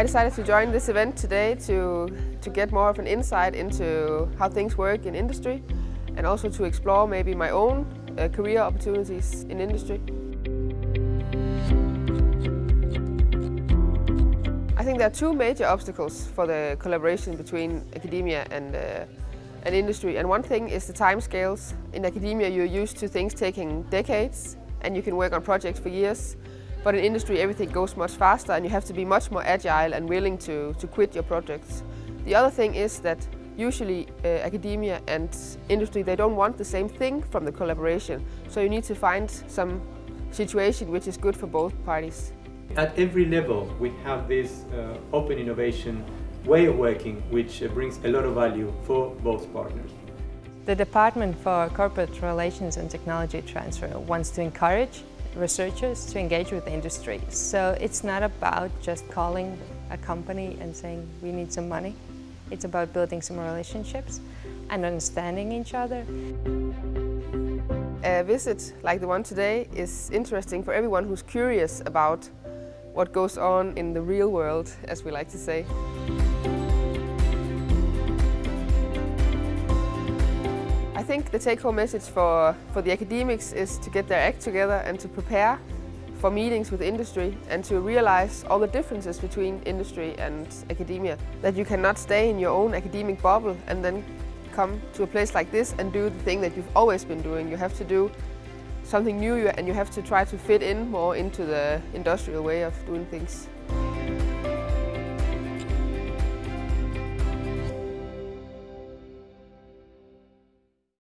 I decided to join this event today to, to get more of an insight into how things work in industry and also to explore maybe my own uh, career opportunities in industry. I think there are two major obstacles for the collaboration between academia and, uh, and industry. And one thing is the time scales. In academia you're used to things taking decades and you can work on projects for years. But in industry everything goes much faster and you have to be much more agile and willing to, to quit your projects. The other thing is that usually uh, academia and industry they don't want the same thing from the collaboration. So you need to find some situation which is good for both parties. At every level we have this uh, open innovation way of working which uh, brings a lot of value for both partners. The Department for Corporate Relations and Technology Transfer wants to encourage researchers to engage with the industry. So it's not about just calling a company and saying we need some money. It's about building some relationships and understanding each other. A visit like the one today is interesting for everyone who's curious about what goes on in the real world, as we like to say. Think the take-home message for, for the academics is to get their act together and to prepare for meetings with industry and to realize all the differences between industry and academia. That you cannot stay in your own academic bubble and then come to a place like this and do the thing that you've always been doing. You have to do something new and you have to try to fit in more into the industrial way of doing things.